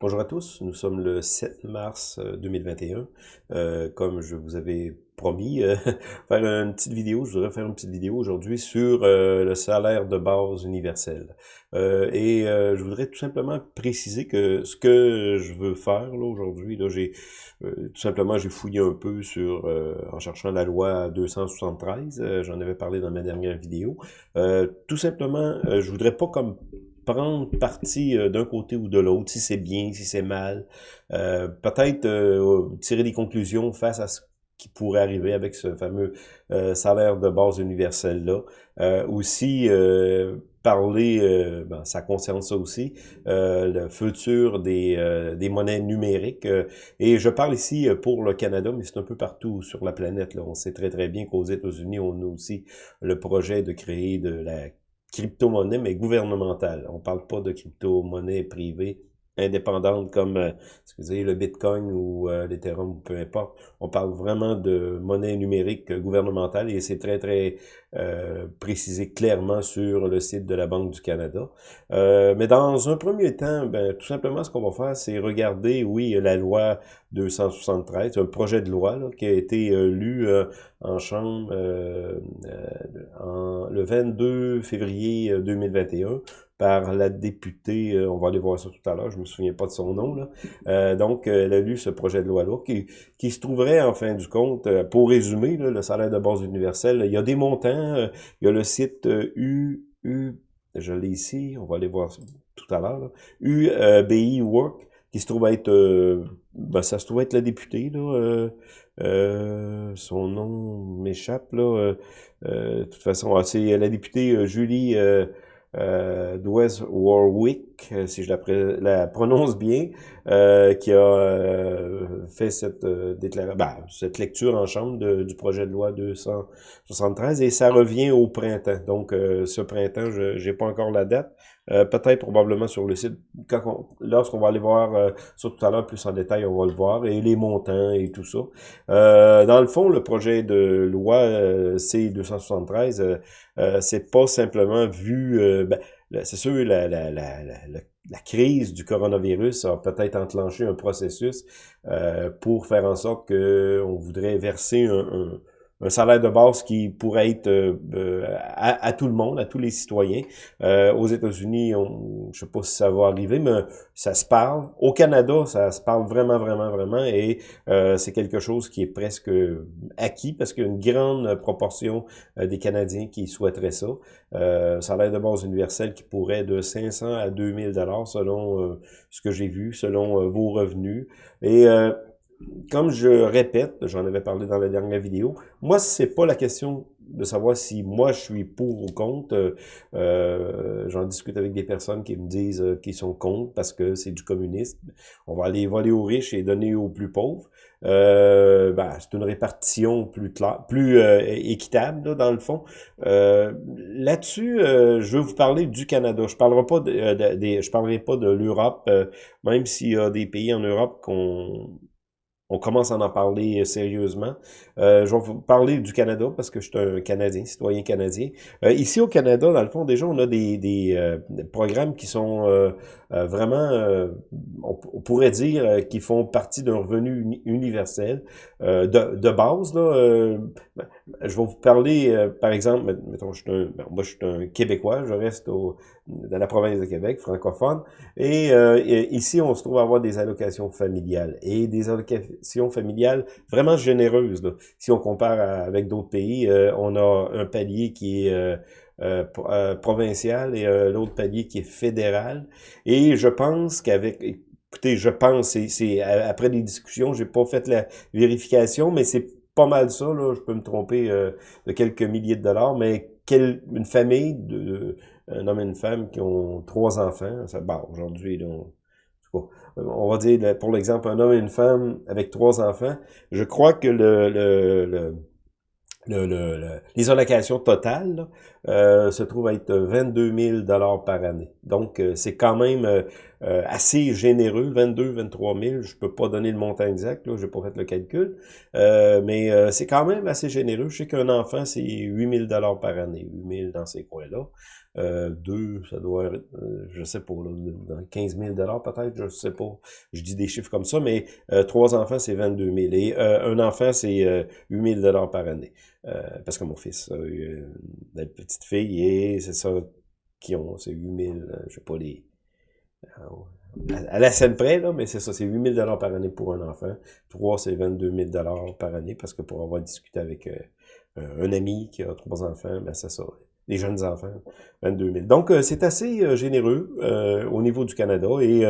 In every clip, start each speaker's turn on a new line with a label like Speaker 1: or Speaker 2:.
Speaker 1: Bonjour à tous, nous sommes le 7 mars 2021. Euh, euh, comme je vous avais promis, euh, faire une petite vidéo, je voudrais faire une petite vidéo aujourd'hui sur euh, le salaire de base universel. et je voudrais tout simplement préciser que ce que je veux faire aujourd'hui, là, j'ai tout simplement j'ai fouillé un peu sur en cherchant la loi 273, j'en avais parlé dans ma dernière vidéo. tout simplement, je voudrais pas comme prendre parti euh, d'un côté ou de l'autre, si c'est bien, si c'est mal. Euh, Peut-être euh, tirer des conclusions face à ce qui pourrait arriver avec ce fameux euh, salaire de base universel-là. aussi, parler, ben, ça concerne ça aussi, le futur des, des monnaies numériques. et je parle ici pour le Canada, mais c'est un peu partout sur la planète. Là. On sait très très bien qu'aux États-Unis, on a aussi le projet de créer de la crypto-monnaie, mais gouvernementale. On parle pas de crypto-monnaie privée indépendante comme euh, excusez, le Bitcoin ou euh, l'Ethereum, peu importe. On parle vraiment de monnaie numérique gouvernementale et c'est très, très euh, précisé clairement sur le site de la Banque du Canada. Euh, mais dans un premier temps, ben, tout simplement, ce qu'on va faire, c'est regarder, oui, la loi 273, un projet de loi là, qui a été lu en Chambre le 22 février 2021 par la députée, euh, on va aller voir ça tout à l'heure, je me souviens pas de son nom, là. Euh, donc, euh, elle a lu ce projet de loi-là, qui, qui se trouverait, en fin du compte, pour résumer, le salaire de base universel, il y a des montants, il y a le site U, U je l'ai ici, on va aller voir tout à l'heure, UBI Work, qui se trouve être, ben, ça se trouve être la députée, là, son nom m'échappe, là, de toute façon, ah, c'est la députée Julie euh, Warwick, euh, si je la, la prononce bien, euh, qui a euh, fait cette déclaration, ben, cette lecture en chambre de, du projet de loi 273 et ça revient au printemps. Donc ce printemps, je n'ai pas encore la date. Peut-être probablement sur le site. Lorsqu'on va aller voir ça tout à l'heure plus en détail, on va le voir et les montants et tout ça. dans le fond, le projet de loi C273, c'est pas simplement vu. Ben, c'est sûr, la, la, la, la, crise du coronavirus a peut-être enclenché un processus euh, pour faire en sorte qu'on voudrait verser un un salaire de base qui pourrait être euh, euh, à, tout le monde, à tous les citoyens. Euh, aux États-Unis, je sais pas si ça va arriver, mais ça se parle. Au Canada, ça se parle vraiment, vraiment, vraiment, et c'est quelque chose qui est presque acquis parce qu'il y a une grande proportion des Canadiens qui souhaiteraient ça. salaire de base universel qui pourrait de 500 à 2000 dollars selon ce que j'ai vu, selon vos revenus. Comme je répète, j'en avais parlé dans la dernière vidéo, moi, c'est pas la question de savoir si moi je suis pour ou contre. Euh, J'en discute avec des personnes qui me disent euh, qu'ils sont contre parce que c'est du communisme. On va aller voler aux riches et donner aux plus pauvres. Euh, ben, c'est une répartition plus claire, plus euh, équitable dans le fond. Euh, là-dessus, je veux vous parler du Canada. Je parlerai pas de, parlerai pas de l'Europe, même s'il y a des pays en Europe qu'on on commence à en parler euh, sérieusement. Euh, je vais vous parler du Canada parce que je suis un Canadien, citoyen canadien. Euh, ici au Canada, dans le fond, déjà, on a des, des, programmes qui sont vraiment, on, pourrait dire, qui font partie d'un revenu universel de, de base. Là, je vais vous parler, par exemple, mettons, je suis un, ben, moi je suis un Québécois, je reste au, dans la province de Québec, francophone, et, ici on se trouve à avoir des allocations familiales et des allocations familiale vraiment généreuse. Si on compare avec d'autres pays, euh, on a un palier qui est euh, euh, provincial et l'autre palier qui est fédéral. Et je pense qu'avec écoutez, je pense, c'est après des discussions, j'ai pas fait la vérification, mais c'est pas mal ça, là, je peux me tromper de quelques milliers de dollars, mais quelle, une famille, de, un homme et une femme qui ont trois enfants, ça, bon, aujourd'hui, on va dire, pour l'exemple, un homme et une femme avec trois enfants, je crois que le, le, le le, les allocations totales euh, se trouvent à être 22 000 dollars par année. Donc, euh, c'est quand même assez généreux, 22, 23 000. Je peux pas donner le montant exact, là, j'ai pas fait le calcul, mais c'est quand même assez généreux. Je sais qu'un enfant, c'est 8 000 dollars par année, 8 000 dans ces coins-là. Euh, deux, ça doit euh, je sais pas, là, 15 000 peut-être, je sais pas. Je dis des chiffres comme ça, mais euh, trois enfants, c'est 22 000. Et un enfant, c'est 8 000 par année. parce que mon fils a une petite fille et c'est ça qui ont, c'est 8 000, je sais pas les... À la scène près, là, mais c'est ça, c'est 8 000 par année pour un enfant. Trois, c'est 22 000 par année, parce que pour avoir discuté avec un ami qui a trois enfants, ben c'est ça les jeunes enfants, 22 000. Donc, euh, c'est assez euh, généreux euh, au niveau du Canada et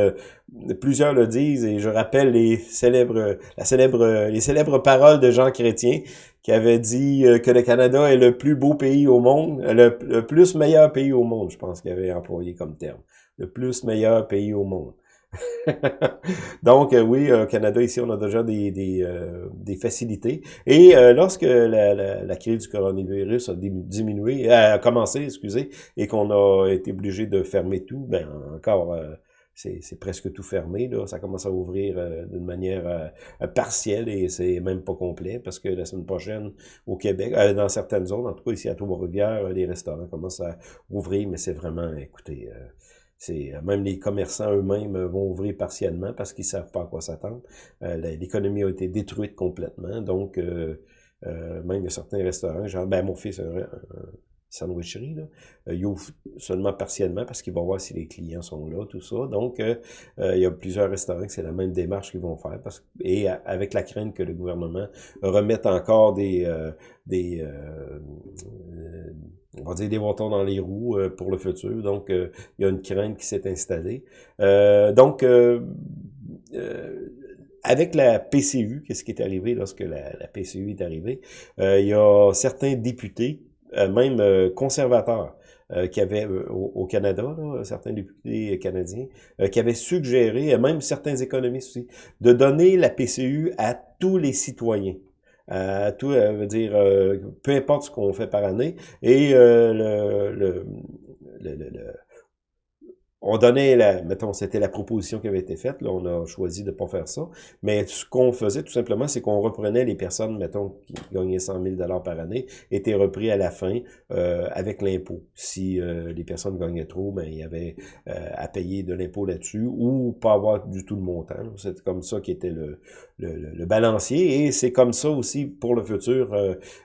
Speaker 1: plusieurs le disent et je rappelle les célèbres, la célèbre, les célèbres paroles de Jean Chrétien qui avait dit que le Canada est le plus beau pays au monde, le plus meilleur pays au monde, je pense qu'il avait employé comme terme. Le plus meilleur pays au monde. Donc, euh, oui, au Canada, ici, on a déjà des, des, euh, des facilités. Et euh, lorsque la, la, la, crise du coronavirus a diminué, a commencé, excusez, et qu'on a été obligé de fermer tout, ben encore, c'est presque tout fermé. Là. Ça commence à ouvrir d'une manière partielle et c'est même pas complet parce que la semaine prochaine, au Québec, dans certaines zones, en tout cas ici à Trois-Rivières, les restaurants commencent à ouvrir, mais c'est vraiment, écoutez... C'est euh, même les commerçants eux-mêmes euh, vont ouvrir partiellement parce qu'ils savent pas à quoi s'attendre. Euh, L'économie a été détruite complètement, donc même certains restaurants, genre ben mon fils sandwicherie, là, il ouvre seulement partiellement parce qu'il va voir si les clients sont là, tout ça. Donc, il y a plusieurs restaurants que c'est la même démarche qu'ils vont faire parce, et avec la crainte que le gouvernement remette encore des, des on va dire des bâtons dans les roues euh, pour le futur. Donc, euh, il y a une crainte qui s'est installée. Euh, donc, avec la PCU, qu'est-ce qui est arrivé lorsque la, PCU est arrivée? il y a certains députés, même conservateurs, qui avaient au, Canada, certains députés canadiens, qui avaient suggéré, même certains économistes aussi, de donner la PCU à tous les citoyens. Euh, tout euh, dire euh, peu importe ce qu'on fait par année et euh, le, le, le, le on donnait la, mettons, c'était la proposition qui avait été faite, là, on a choisi de pas faire ça, mais ce qu'on faisait tout simplement, c'est qu'on reprenait les personnes, mettons, qui gagnaient 100 000 par année, étaient repris à la fin euh, avec l'impôt. Si euh, les personnes gagnaient trop, ben, il y avait euh, à payer de l'impôt là-dessus, ou pas avoir du tout de montant. C'est comme ça qui était le, le, le balancier, et c'est comme ça aussi pour le futur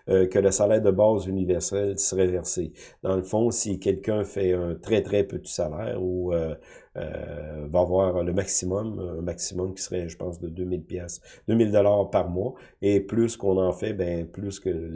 Speaker 1: que le salaire de base universel serait versé. Dans le fond, si quelqu'un fait un très très petit salaire, ou euh, euh, va avoir le maximum, un maximum qui serait, je pense, de 2000 pièces, 2000 dollars par mois. Et plus qu'on en fait, ben plus que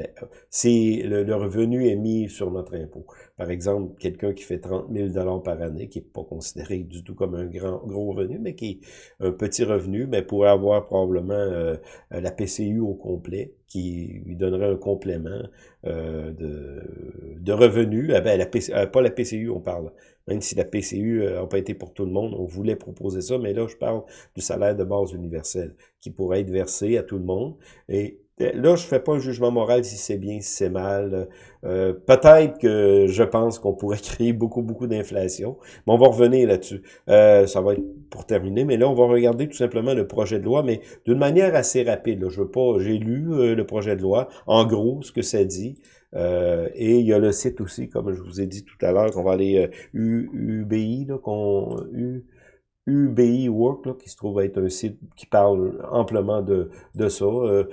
Speaker 1: si le, revenu est mis sur notre impôt. Par exemple, quelqu'un qui fait 30 000 dollars par année, qui est pas considéré du tout comme un grand gros revenu, mais qui est un petit revenu, ben pourrait avoir probablement euh, la PCU au complet, qui lui donnerait un complément euh, de, de revenus. Ah ben, la PC, pas la PCU, on parle même si la PCU n'a pas été pour tout le monde, on voulait proposer ça, mais là, je parle du salaire de base universel, qui pourrait être versé à tout le monde. Et euh, là, je fais pas un jugement moral si c'est bien, si c'est mal. Euh, Peut-être que je pense qu'on pourrait créer beaucoup, beaucoup d'inflation. Mais on va revenir là-dessus. Euh, ça va être pour terminer. Mais là, on va regarder tout simplement le projet de loi, mais d'une manière assez rapide. Là. Je veux pas. J'ai lu euh, le projet de loi. En gros, ce que ça dit. Euh, et il y a le site aussi, comme je vous ai dit tout à l'heure, qu'on va aller euh, UBI, là, qu'on UBI Work, là, qui se trouve être un site qui parle amplement de, de ça. Euh.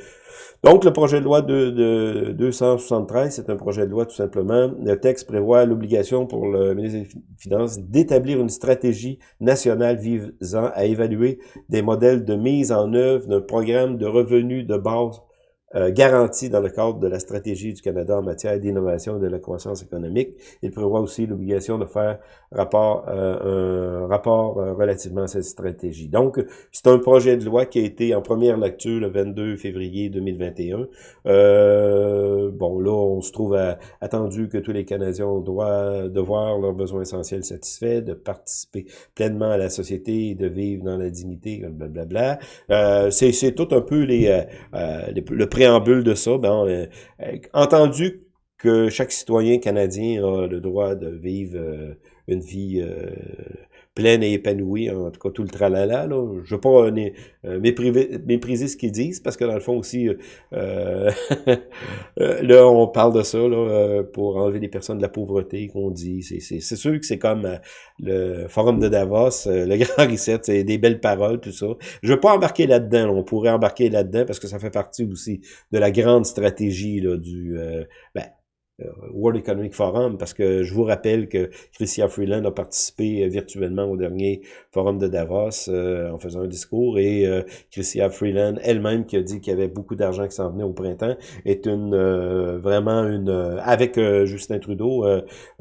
Speaker 1: donc, le projet de loi de, de 273, c'est un projet de loi tout simplement. Le texte prévoit l'obligation pour le ministre des Finances d'établir une stratégie nationale visant à évaluer des modèles de mise en œuvre d'un programme de revenus de base euh, garantie dans le cadre de la stratégie du Canada en matière d'innovation et de la croissance économique. Il prévoit aussi l'obligation de faire rapport, euh, un rapport euh, relativement à cette stratégie. Donc, c'est un projet de loi qui a été en première lecture le 22 février 2021. Euh, bon, là, on se trouve attendu que tous les Canadiens doivent de voir leurs besoins essentiels satisfaits, de participer pleinement à la société et de vivre dans la dignité, blablabla. Euh, c'est tout un peu les, les le de ça, ben, euh, euh, entendu que chaque citoyen canadien a le droit de vivre euh, une vie pleine et épanouie, en tout cas tout le tralala. Là. Je veux pas mépriser, ce qu'ils disent, parce que dans le fond aussi, là, on parle de ça là, pour enlever les personnes de la pauvreté qu'on dit. C'est sûr que c'est comme le forum de Davos, le grand reset, c'est des belles paroles, tout ça. Je veux pas embarquer là-dedans. On pourrait embarquer là-dedans parce que ça fait partie aussi de la grande stratégie là, du... ben, euh, World Economic Forum, parce que je vous rappelle que Chrystia Freeland a participé euh, virtuellement au dernier forum de Davos euh, en faisant un discours, et euh, Freeland elle-même qui a dit qu'il y avait beaucoup d'argent qui s'en venait au printemps, est une vraiment une avec Justin Trudeau,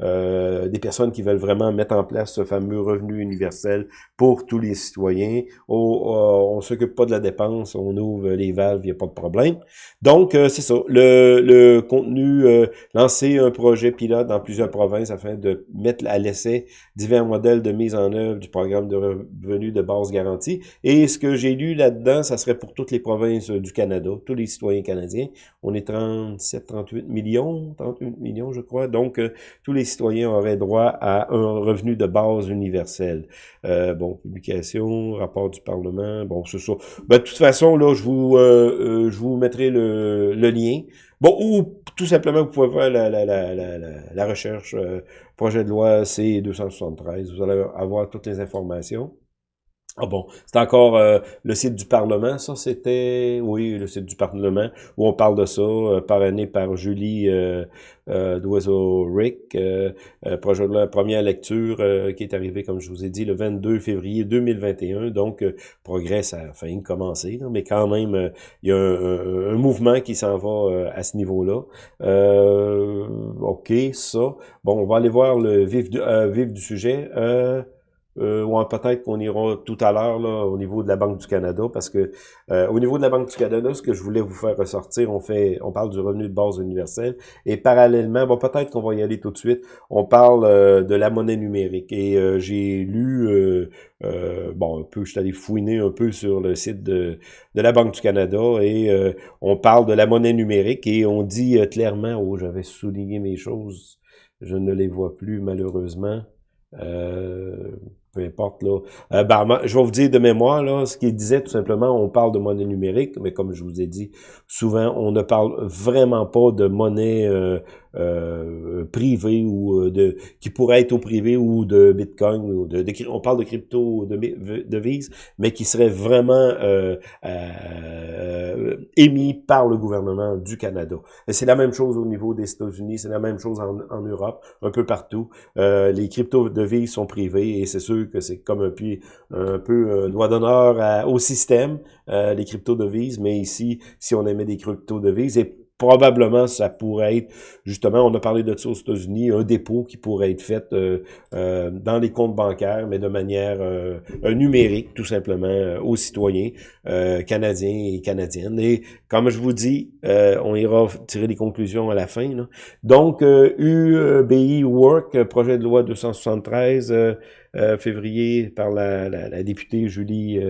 Speaker 1: des personnes qui veulent vraiment mettre en place ce fameux revenu universel pour tous les citoyens. Oh, on s'occupe pas de la dépense, on ouvre les valves, il n'y a pas de problème. Donc, c'est ça. Le, le contenu, un projet pilote dans plusieurs provinces afin de mettre à l'essai divers modèles de mise en œuvre du programme de revenus de base garantie. Et ce que j'ai lu là-dedans, ça serait pour toutes les provinces du Canada, tous les citoyens canadiens. On est 37, 38 millions, 38 millions, je crois. Donc, euh, tous les citoyens auraient droit à un revenu de base universel. Euh, bon, publication, rapport du Parlement, bon, c'est ça. Ben, de toute façon, là, je vous, euh, je vous mettrai le lien. Bon, ou tout simplement, vous pouvez faire la, la, la, la, recherche euh, projet de loi C273. Vous allez avoir toutes les informations. Ah bon, c'est encore euh, le site du Parlement, ça c'était, oui, le site du Parlement, où on parle de ça, euh, parrainé par Julie euh, euh Doiseau-Rick, projet de la première lecture qui est arrivé, comme je vous ai dit, le 22 février 2021, donc progrès, ça a failli commencer, mais quand même, il y a un, mouvement qui s'en va à ce niveau-là. OK, ça. Bon, on va aller voir le vif du sujet. Euh, ou peut-être qu'on ira tout à l'heure là au niveau de la Banque du Canada, parce que euh, au niveau de la Banque du Canada, ce que je voulais vous faire ressortir, on fait, on parle du revenu de base universel, et parallèlement, bon peut-être qu'on va y aller tout de suite, on parle euh, de la monnaie numérique. Et euh, j'ai lu, bon un peu, je suis allé fouiner un peu sur le site de, de la Banque du Canada, et on parle de la monnaie numérique, et on dit clairement, oh j'avais souligné mes choses, je ne les vois plus malheureusement. Euh, peu importe là. Euh, ben, je vais vous dire de mémoire là, ce qu'il disait tout simplement, on parle de monnaie numérique, mais comme je vous ai dit, souvent on ne parle vraiment pas de monnaie euh, euh, privé ou euh, de qui pourrait être au privé ou de Bitcoin ou de, on parle de crypto de devises, mais qui serait vraiment euh, euh, émis par le gouvernement du Canada. C'est la même chose au niveau des États-Unis, c'est la même chose en, Europe, un peu partout. Les crypto devises sont privées et c'est sûr que c'est comme un peu un peu un doigt d'honneur au système les crypto devises, mais ici si on émet des crypto devises probablement ça pourrait être, justement, on a parlé de ça aux États-Unis, un dépôt qui pourrait être fait euh, euh, dans les comptes bancaires, mais de manière euh, numérique, tout simplement, aux citoyens canadiens et canadiennes. Et comme je vous dis, on ira tirer des conclusions à la fin. Donc, UBI Work, projet de loi 273, février, par la, la, la députée Julie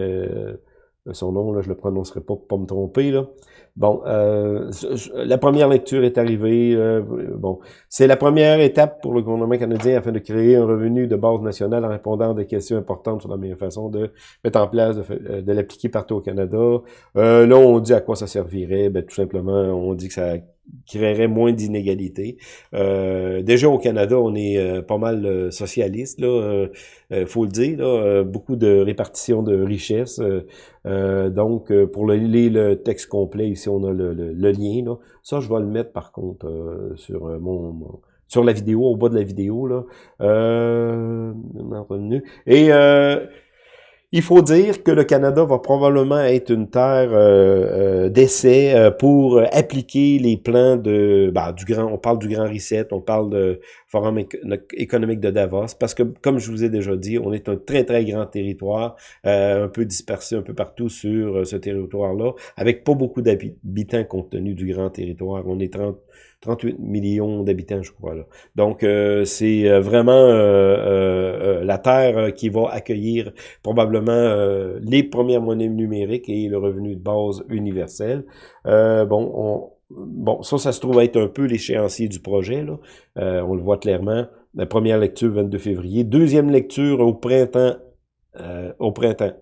Speaker 1: son nom, là, je le prononcerai pas pour pas me tromper. Là. Bon, euh, la première lecture est arrivée. Euh, bon, c'est la première étape pour le gouvernement canadien afin de créer un revenu de base nationale en répondant à des questions importantes sur la meilleure façon de mettre en place, de, euh, l'appliquer partout au Canada. Euh, là, on dit à quoi ça servirait. Ben, tout simplement, on dit que ça créerait moins d'inégalités. Euh, déjà au Canada, on est euh, pas mal euh, socialiste, là, euh, faut le dire, là, beaucoup de répartition de richesses. donc, pour le, le texte complet, ici on a le, le, lien. Là. Ça, je vais le mettre par contre sur mon, sur la vidéo, au bas de la vidéo. Là. Et il faut dire que le Canada va probablement être une terre euh, euh, d'essai euh, pour appliquer les plans de bah, du grand. On parle du grand reset, on parle de forum économique de Davos, parce que comme je vous ai déjà dit, on est un très très grand territoire, un peu dispersé un peu partout sur ce territoire-là, avec pas beaucoup d'habitants compte tenu du grand territoire. On est 30 38 millions d'habitants, je crois. Donc, euh, c'est euh, vraiment euh, la Terre qui va accueillir probablement les premières monnaies numériques et le revenu de base universel. bon, on, bon, ça, ça se trouve être un peu l'échéancier du projet. Là. on le voit clairement. La première lecture, 22 février. Deuxième lecture au printemps. au printemps.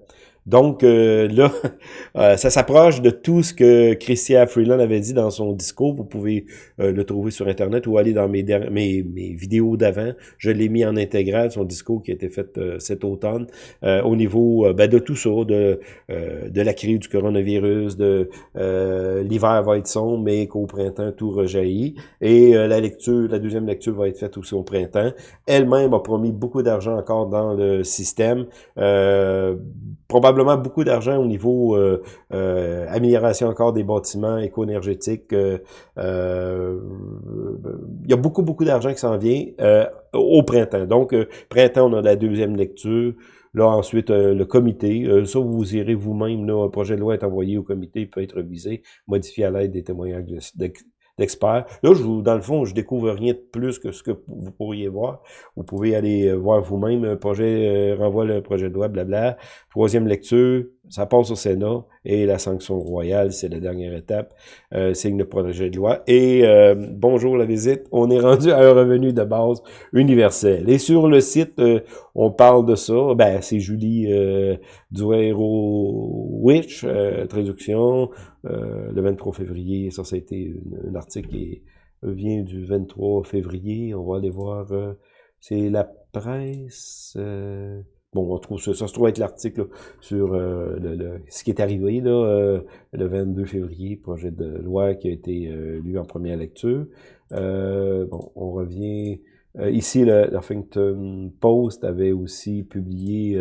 Speaker 1: Donc euh, là, euh, ça s'approche de tout ce que Christian Freeland avait dit dans son discours. Vous pouvez euh, le trouver sur Internet ou aller dans mes, mes, mes vidéos d'avant. Je l'ai mis en intégral, son discours qui a été fait cet automne, au niveau ben, de tout ça, de, de la crise du coronavirus, de l'hiver va être sombre, mais qu'au printemps, tout rejaillit. Et la lecture, la deuxième lecture va être faite aussi au printemps. Elle-même a promis beaucoup d'argent encore dans le système. probablement probablement beaucoup d'argent au niveau euh, euh, amélioration encore des bâtiments éco-énergétiques. Euh, euh, il y a beaucoup, beaucoup d'argent qui s'en vient au printemps. Donc, printemps, on a la deuxième lecture. Là, ensuite, le comité. ça, vous irez vous-même. Un projet de loi est envoyé au comité, il peut être révisé, modifié à l'aide des témoignages d'experts. Là, je vous, dans le fond, je découvre rien de plus que ce que vous pourriez voir. Vous pouvez aller euh, voir vous-même un projet, euh, renvoie le projet de loi, blabla. Troisième lecture, ça passe au Sénat et la sanction royale, c'est la dernière étape, euh, signe le projet de loi. Et euh, bonjour la visite, on est rendu à un revenu de base universel. Et sur le site, on parle de ça, ben c'est Julie euh, Duero-Witch, traduction, le 23 février, ça, ça a été un article qui vient du 23 février, on va aller voir, c'est la presse... Bon, on trouve ça, ça se trouve être l'article sur euh, le, ce qui est arrivé euh, le 22 février, projet de loi qui a été euh, lu en première lecture. bon, on revient ici, le Huffington Post avait aussi publié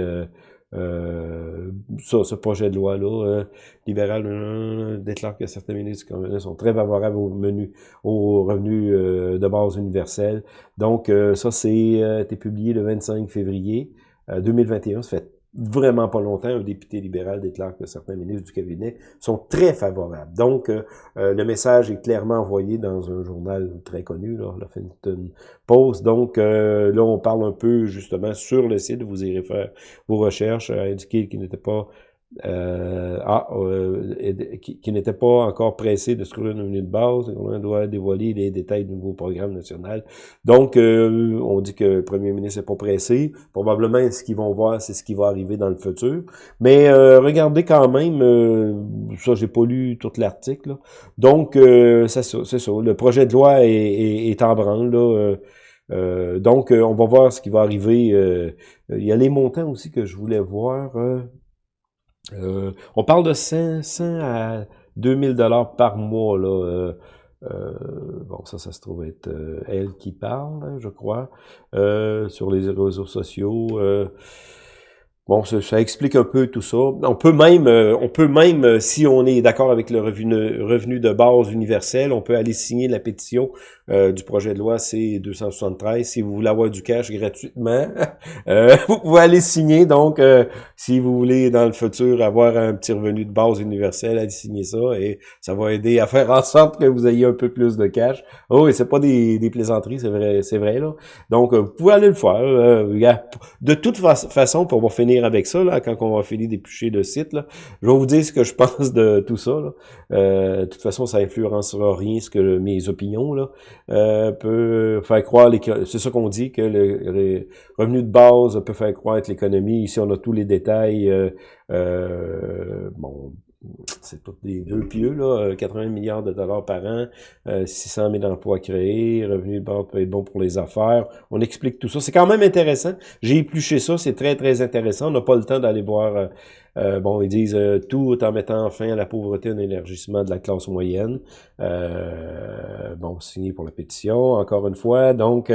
Speaker 1: ça, ce projet de loi-là. libéral déclare que certains ministres sont très favorables au menu, au revenu de base universel. Donc, ça, c'est été publié le 25 février. 2021, euh, ça fait vraiment pas longtemps, un député libéral déclare que certains ministres du cabinet sont très favorables. Donc, euh, euh, le message est clairement envoyé dans un journal très connu, là, Huffington Post. Donc, là, on parle un peu justement sur le site, vous irez faire vos recherches, indiquer qu'il n'était pas euh, ah, euh, qui, qui n'était pas encore pressé de se trouver une de base. On doit dévoiler les détails du nouveau programme national. Donc, euh, on dit que le premier ministre n'est pas pressé. Probablement, ce qu'ils vont voir, c'est ce qui va arriver dans le futur. Mais euh, regardez quand même, ça, j'ai pas lu tout l'article. Donc, c'est ça, ça. Le projet de loi est, est, en branle. Là, donc, on va voir ce qui va arriver. il y a les montants aussi que je voulais voir. Euh, on parle de 500 à 2000 dollars par mois. Là, euh, euh, bon, ça, ça se trouve être elle qui parle, hein, je crois, sur les réseaux sociaux. Bon, ça, explique un peu tout ça. On peut même, euh, on peut même, euh, si on est d'accord avec le revenu, revenu de base universel, on peut aller signer la pétition euh, du projet de loi C273 si vous voulez avoir du cash gratuitement. vous pouvez aller signer. Donc, si vous voulez dans le futur avoir un petit revenu de base universel, allez signer ça et ça va aider à faire en sorte que vous ayez un peu plus de cash. Oh, et c'est pas des, des plaisanteries, c'est vrai, c'est vrai là. Donc, vous pouvez aller le faire. de toute façon, pour finir avec ça, là, quand on va finir d'éplucher le site. Là. Je vais vous dire ce que je pense de tout ça. Là. Euh, de toute façon, ça influencera rien ce que mes opinions là, euh, peut faire croire. C'est ça qu'on dit, que le, revenu de base peut faire que l'économie. Ici, on a tous les détails. Euh, euh bon, c'est tous des deux pieux, là, 80 euh, milliards de dollars par an, 600 euh, 000 emplois créés, revenu de base peut être bon pour les affaires. On explique tout ça. C'est quand même intéressant. J'ai épluché ça, c'est très, très intéressant. On n'a pas le temps d'aller voir euh, euh, bon, ils disent euh, tout en mettant fin à la pauvreté et un élargissement de la classe moyenne. Euh, bon, signé pour la pétition, encore une fois. Donc,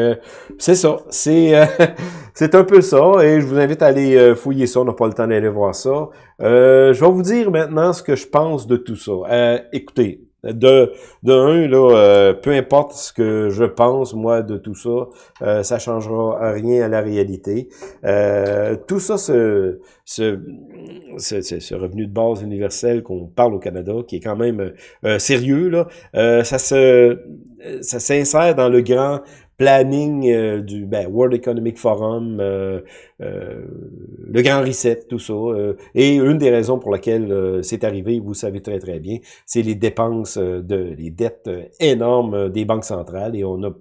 Speaker 1: c'est ça. C'est c'est un peu ça. Et je vous invite à aller fouiller ça. On n'a pas le temps d'aller voir ça. je vais vous dire maintenant ce que je pense de tout ça. écoutez, de, de un, là, euh, peu importe ce que je pense, moi, de tout ça, euh, ça changera rien à la réalité. Euh, tout ça, ce, ce, ce, ce, revenu de base universel qu'on parle au Canada, qui est quand même euh, sérieux, là, ça se ça s'insère dans le grand planning euh, du ben, World Economic Forum, euh, euh, le Grand Reset, tout ça. et une des raisons pour laquelle c'est arrivé, vous savez très très bien, c'est les dépenses de les dettes énormes des banques centrales et on a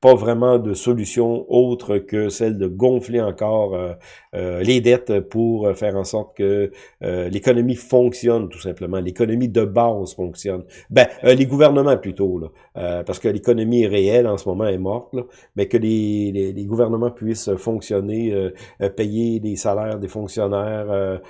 Speaker 1: pas vraiment de solution autre que celle de gonfler encore euh, euh, les dettes pour faire en sorte que l'économie fonctionne tout simplement, l'économie de base fonctionne. Ben, les gouvernements plutôt, là, parce que l'économie réelle en ce moment est morte, là, mais que les, les, les gouvernements puissent fonctionner, payer les salaires des fonctionnaires,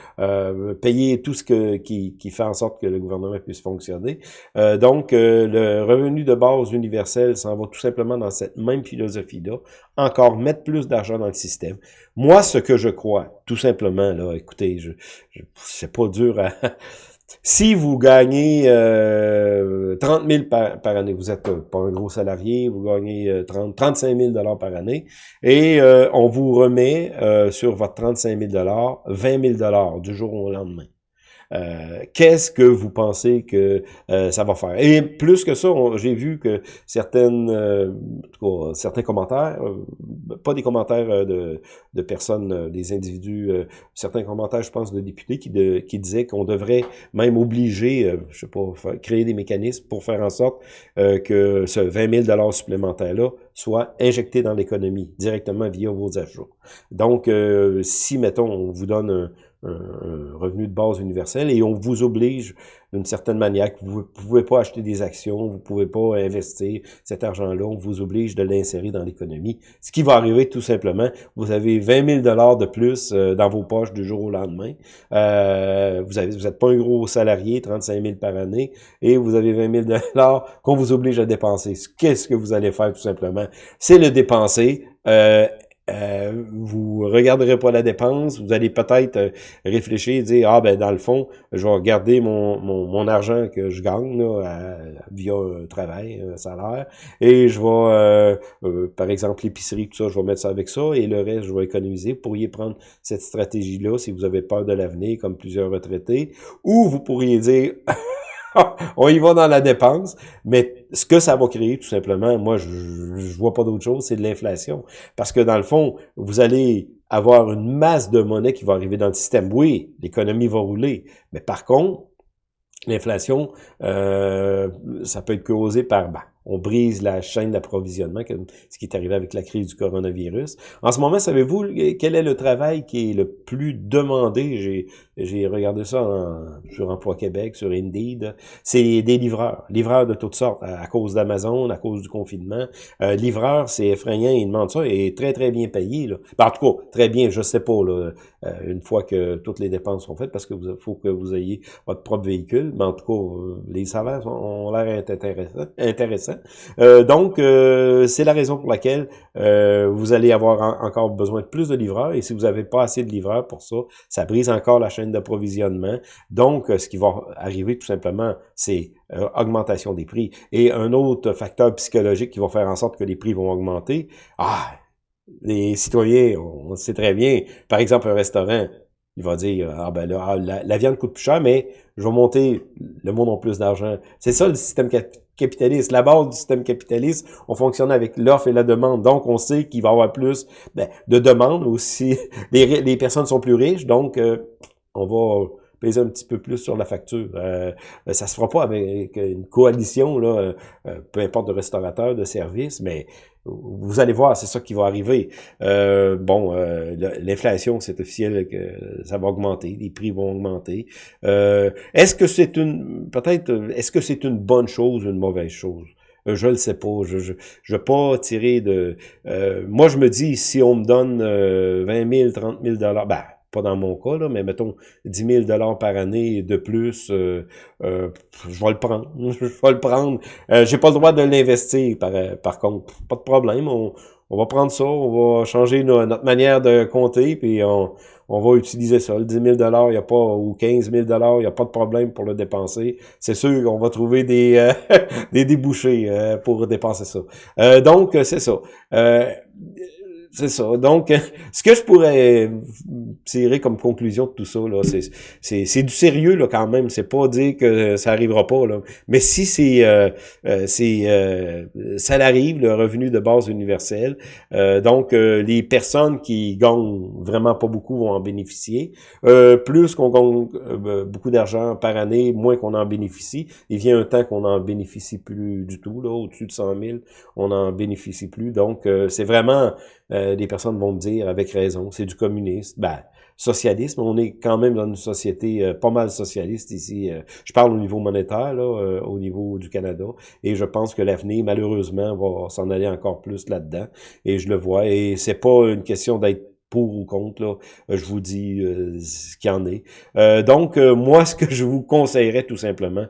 Speaker 1: payer tout ce que, qui, qui fait en sorte que le gouvernement puisse fonctionner. donc, le revenu de base universel s'en va tout simplement dans cette même philosophie-là, encore mettre plus d'argent dans le système. Moi, ce que je crois, tout simplement, là, écoutez, je, c'est pas dur à... Si vous gagnez euh, 30 000 par, année, vous êtes pas un gros salarié, vous gagnez 30, 35 000 dollars par année, et euh, on vous remet euh, sur votre 35 000 dollars 20 000 dollars du jour au lendemain. Euh, qu'est-ce que vous pensez que euh, ça va faire? Et plus que ça, j'ai vu que certaines, euh, certains commentaires, pas des commentaires de, de personnes, des individus, certains commentaires, je pense, de députés qui, de, qui disaient qu'on devrait même obliger, je sais pas, créer des mécanismes pour faire en sorte que ce 20 000 supplémentaire-là soit injecté dans l'économie directement via vos achats. Donc, si, mettons, on vous donne un un, revenu de base universel et on vous oblige d'une certaine manière que vous ne pouvez pas acheter des actions, vous ne pouvez pas investir cet argent-là, on vous oblige de l'insérer dans l'économie. Ce qui va arriver tout simplement, vous avez 20 000 dollars de plus euh, dans vos poches du jour au lendemain. Euh, vous avez, vous n'êtes pas un gros salarié, 35 000 par année, et vous avez 20 000 dollars qu'on vous oblige à dépenser. Qu'est-ce que vous allez faire tout simplement? C'est le dépenser. Euh, euh, vous regarderez pas la dépense, vous allez peut-être euh, réfléchir et dire, ah ben dans le fond, je vais regarder mon, mon, mon argent que je gagne là, via un travail, un salaire, et je vais, euh, par exemple, l'épicerie, tout ça, je vais mettre ça avec ça, et le reste, je vais économiser. Vous pourriez prendre cette stratégie-là si vous avez peur de l'avenir, comme plusieurs retraités, ou vous pourriez dire... on y va dans la dépense, mais ce que ça va créer, tout simplement, moi, je, je vois pas d'autre chose, c'est de l'inflation. Parce que dans le fond, vous allez avoir une masse de monnaie qui va arriver dans le système. Oui, l'économie va rouler, mais par contre, l'inflation, euh, ça peut être causé par... Ben, on brise la chaîne d'approvisionnement, ce qui est arrivé avec la crise du coronavirus. En ce moment, savez-vous quel est le travail qui est le plus demandé? J'ai regardé ça sur Emploi Québec, sur Indeed. C'est des livreurs, livreurs de toutes sortes, à, cause d'Amazon, à cause du confinement. Euh, livreur, c'est effrayant, ils demandent ça, et très, très bien payé. Là. Ben, en tout cas, très bien, je sais pas, là, euh, une fois que toutes les dépenses sont faites, parce que vous faut que vous ayez votre propre véhicule, mais en tout cas, euh, les salaires ont l'air intéressants. Euh, donc, euh, c'est la raison pour laquelle euh, vous allez avoir encore besoin de plus de livreurs. Et si vous n'avez pas assez de livreurs pour ça, ça brise encore la chaîne d'approvisionnement. Donc, ce qui va arriver tout simplement, c'est augmentation des prix. Et un autre facteur psychologique qui va faire en sorte que les prix vont augmenter, ah, les citoyens, on sait très bien, par exemple un restaurant, il va dire, ah ben là, ah, la, viande coûte plus cher, mais je vais monter, le monde a plus d'argent. C'est ça le système capitaliste. La base du système capitaliste, on fonctionne avec l'offre et la demande. Donc, on sait qu'il va y avoir plus ben, de demandes aussi. Les, les, personnes sont plus riches, donc euh, on va peser un petit peu plus sur la facture. Euh, ça se fera pas avec une coalition, là, euh, peu importe de restaurateurs, de services, mais vous allez voir, c'est ça qui va arriver. Euh, bon, euh, l'inflation, c'est officiel que ça va augmenter, les prix vont augmenter. Euh, est-ce que c'est une, peut-être, est-ce que c'est une bonne chose ou une mauvaise chose? Je le sais pas. Je je, je pas tirer de... moi, je me dis, si on me donne 20 000, 30 000 dollars, ben, pas dans mon cas, là, mais mettons 10 000 dollars par année de plus, euh, euh, je vais le prendre. je vais le prendre. Euh, J'ai pas le droit de l'investir, par, par contre. Pas de problème. On, on va prendre ça, on va changer notre manière de compter, puis on, on va utiliser ça. Le 10 000 il y a pas, ou 15 000 il n'y a pas de problème pour le dépenser. C'est sûr qu'on va trouver des, euh, des débouchés pour dépenser ça. donc, c'est ça C'est ça. Donc, ce que je pourrais tirer comme conclusion de tout ça, là, c'est du sérieux là quand même. C'est pas dire que ça arrivera pas là. Mais si c'est euh, euh euh, ça arrive le revenu de base universel, euh, donc les personnes qui gagnent vraiment pas beaucoup vont en bénéficier. plus qu'on gagne beaucoup d'argent par année, moins qu'on en bénéficie. Il vient un temps qu'on n'en bénéficie plus du tout là, au-dessus de 100 000, on n'en bénéficie plus. Donc c'est vraiment euh, des personnes vont me dire, avec raison, c'est du communisme. Ben, socialisme, on est quand même dans une société euh, pas mal socialiste ici. Euh, je parle au niveau monétaire, là, au niveau du Canada, et je pense que l'avenir, malheureusement, va s'en aller encore plus là-dedans. Et je le vois, et c'est pas une question d'être pour ou contre, là, je vous dis ce qu'il y en est. donc, moi, ce que je vous conseillerais tout simplement,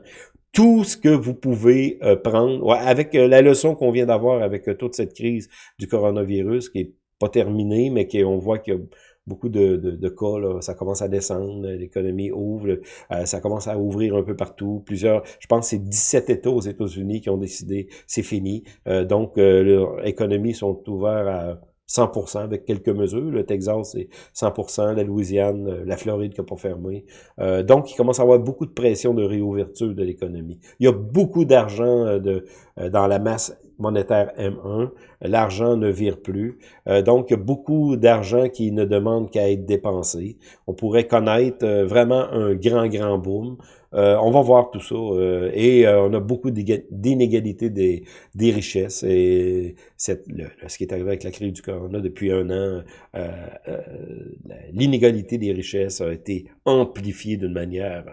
Speaker 1: tout ce que vous pouvez euh, prendre, avec euh, la leçon qu'on vient d'avoir avec euh, toute cette crise du coronavirus, qui est pas terminée, mais qu'on voit qu'il y a beaucoup de, de, cas, là, ça commence à descendre, l'économie ouvre, ça commence à ouvrir un peu partout. Plusieurs, je pense c'est 17 États aux États-Unis qui ont décidé, c'est fini. donc, leurs économies sont ouvertes à 100% avec quelques mesures. Le Texas, c'est 100%, la Louisiane, euh, la Floride qui n'a pas fermé. Euh, donc, il commence à avoir beaucoup de pression de réouverture de l'économie. Il y a beaucoup d'argent euh, de dans la masse monétaire M1. L'argent ne vire plus. donc, y a beaucoup d'argent qui ne demande qu'à être dépensé. On pourrait connaître vraiment un grand, grand boom. Euh, on va voir tout ça. Euh, et euh, on a beaucoup d'inégalités des, des richesses. Et cette, ce qui est arrivé avec la crise du corona depuis un an, l'inégalité des richesses a été amplifiée d'une manière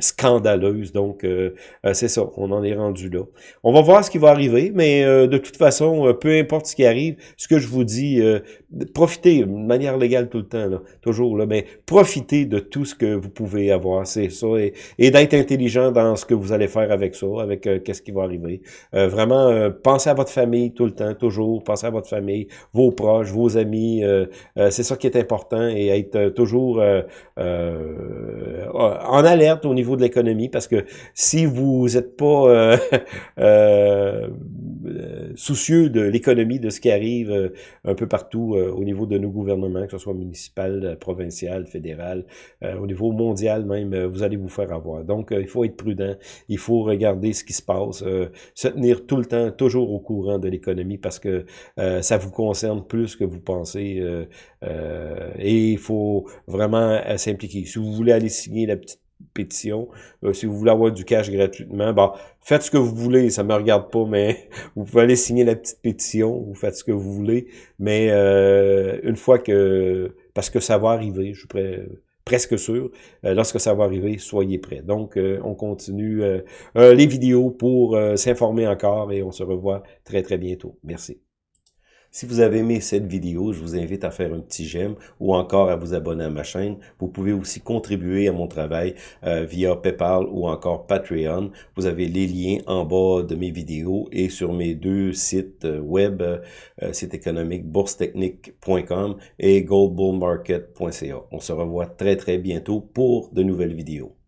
Speaker 1: scandaleuse. Donc, c'est ça, on en est rendu là. On va voir ce qui va arriver, mais de toute façon, peu importe ce qui arrive, ce que je vous dis, profitez de manière légale tout le temps, là, toujours, là, mais profitez de tout ce que vous pouvez avoir. C'est ça. Et, et d'être intelligent dans ce que vous allez faire avec ça, avec euh, qu'est-ce qui va arriver. Euh, vraiment, euh, pensez à votre famille tout le temps, toujours. Pensez à votre famille, vos proches, vos amis. c'est ça qui est important et être toujours en alerte au niveau de l'économie parce que si vous n'êtes pas soucieux de l'économie, de ce qui arrive un peu partout au niveau de nos gouvernements, que ce soit municipal, provincial, fédéral, au niveau mondial même, vous allez vous faire avoir. Donc, euh, il faut être prudent, il faut regarder ce qui se passe, euh, se tenir tout le temps, toujours au courant de l'économie parce que euh, ça vous concerne plus que vous pensez et il faut vraiment s'impliquer. Si vous voulez aller signer la petite pétition. si vous voulez avoir du cash gratuitement, bah faites ce que vous voulez, ça me regarde pas, mais vous pouvez aller signer la petite pétition, vous faites ce que vous voulez, mais une fois que, parce que ça va arriver, je suis presque sûr. Euh, lorsque ça va arriver, soyez prêts. Donc, euh, on continue euh, les vidéos pour s'informer encore et on se revoit très, très bientôt. Merci. Si vous avez aimé cette vidéo, je vous invite à faire un petit j'aime ou encore à vous abonner à ma chaîne. Vous pouvez aussi contribuer à mon travail via PayPal ou encore Patreon. Vous avez les liens en bas de mes vidéos et sur mes deux sites web, site économique boursetechnique.com et goldbullmarket.ca. On se revoit très très bientôt pour de nouvelles vidéos.